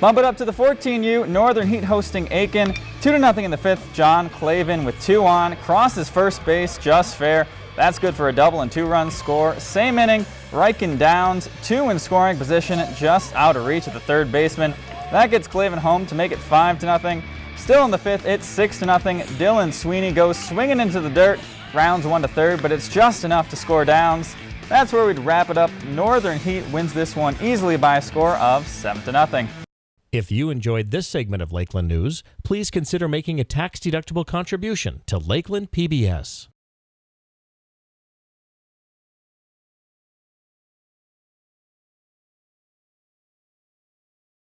Bump it up to the 14U, Northern Heat hosting Aitkin. 2 to nothing in the fifth. John Clavin with two on, crosses first base, just fair. That's good for a double and two runs score. Same inning, Riken Downs, two in scoring position, just out of reach of the third baseman. That gets Clavin home to make it 5 to nothing. Still in the fifth, it's 6 to nothing. Dylan Sweeney goes swinging into the dirt, rounds one to third, but it's just enough to score Downs. That's where we'd wrap it up. Northern Heat wins this one easily by a score of 7 to nothing. If you enjoyed this segment of Lakeland News, please consider making a tax-deductible contribution to Lakeland PBS.